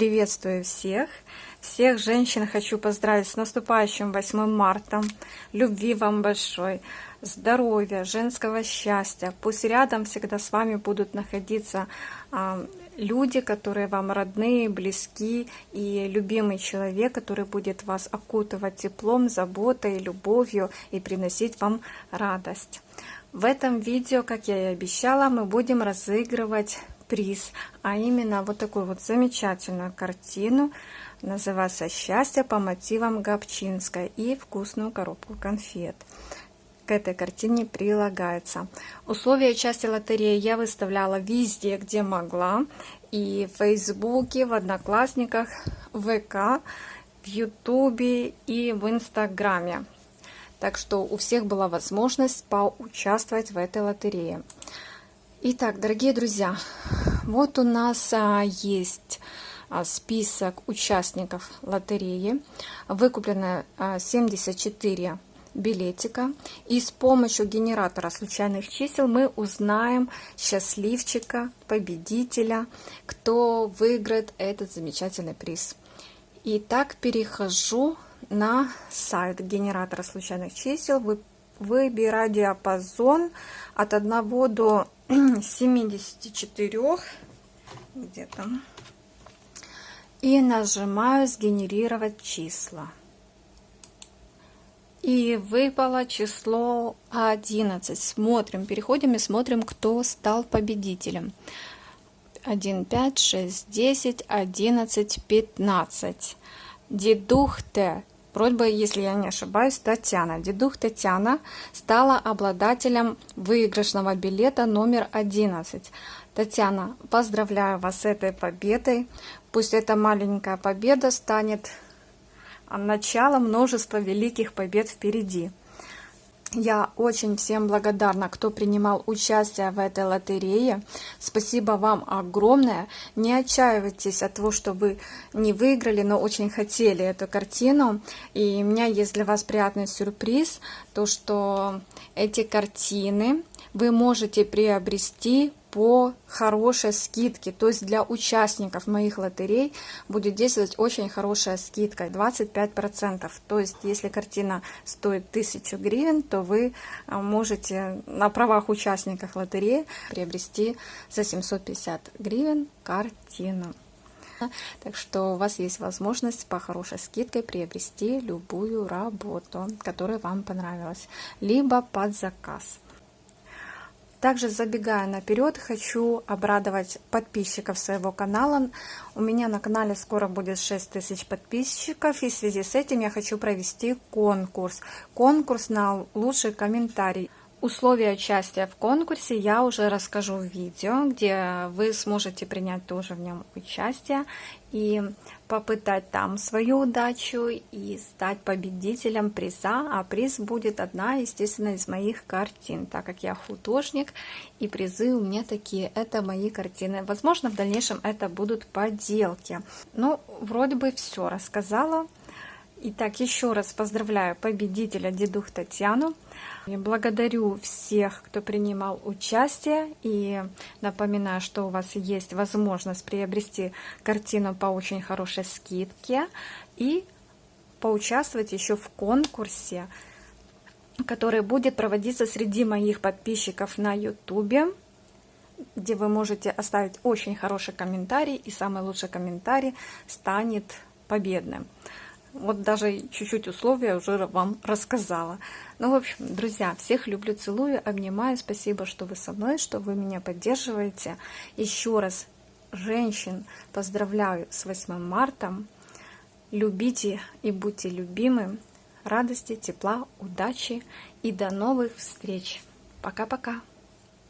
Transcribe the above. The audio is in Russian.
Приветствую всех! Всех женщин хочу поздравить с наступающим 8 марта. Любви вам большой, здоровья, женского счастья. Пусть рядом всегда с вами будут находиться а, люди, которые вам родные, близки, и любимый человек, который будет вас окутывать теплом, заботой, любовью и приносить вам радость. В этом видео, как я и обещала, мы будем разыгрывать приз, а именно вот такую вот замечательную картину, называется «Счастье по мотивам Габчинской» и вкусную коробку конфет. К этой картине прилагается. Условия части лотереи я выставляла везде, где могла. И в Фейсбуке, в Одноклассниках, в ВК, в Ютубе и в Инстаграме. Так что у всех была возможность поучаствовать в этой лотерее. Итак, дорогие друзья, вот у нас а, есть а, список участников лотереи. Выкуплено а, 74 билетика. И с помощью генератора случайных чисел мы узнаем счастливчика, победителя, кто выиграет этот замечательный приз. Итак, перехожу на сайт генератора случайных чисел. Выбираю диапазон от 1 до 74 где там и нажимаю сгенерировать числа и выпало число 11 смотрим переходим и смотрим кто стал победителем. 1 5 6 10 11 15 дедух т Просьба, если я не ошибаюсь, Татьяна. Дедух Татьяна стала обладателем выигрышного билета номер 11. Татьяна, поздравляю вас с этой победой. Пусть эта маленькая победа станет началом множества великих побед впереди. Я очень всем благодарна, кто принимал участие в этой лотерее. Спасибо вам огромное. Не отчаивайтесь от того, что вы не выиграли, но очень хотели эту картину. И у меня есть для вас приятный сюрприз, то что эти картины вы можете приобрести по хорошей скидке. То есть для участников моих лотерей будет действовать очень хорошая скидка, 25%. То есть если картина стоит 1000 гривен, то вы а, можете на правах участников лотереи приобрести за 750 гривен картину. Так что у вас есть возможность по хорошей скидкой приобрести любую работу, которая вам понравилась, либо под заказ. Также забегая наперед, хочу обрадовать подписчиков своего канала. У меня на канале скоро будет 6 тысяч подписчиков, и в связи с этим я хочу провести конкурс. Конкурс на лучший комментарий. Условия участия в конкурсе я уже расскажу в видео, где вы сможете принять тоже в нем участие и попытать там свою удачу и стать победителем приза. А приз будет одна, естественно, из моих картин, так как я художник, и призы у меня такие. Это мои картины. Возможно, в дальнейшем это будут поделки. Ну, вроде бы все рассказала. Итак, еще раз поздравляю победителя Дедух Татьяну. Я благодарю всех, кто принимал участие. И напоминаю, что у вас есть возможность приобрести картину по очень хорошей скидке. И поучаствовать еще в конкурсе, который будет проводиться среди моих подписчиков на YouTube где вы можете оставить очень хороший комментарий, и самый лучший комментарий станет победным. Вот даже чуть-чуть условия уже вам рассказала. Ну, в общем, друзья, всех люблю, целую, обнимаю. Спасибо, что вы со мной, что вы меня поддерживаете. Еще раз, женщин, поздравляю с 8 марта. Любите и будьте любимы. Радости, тепла, удачи и до новых встреч. Пока-пока.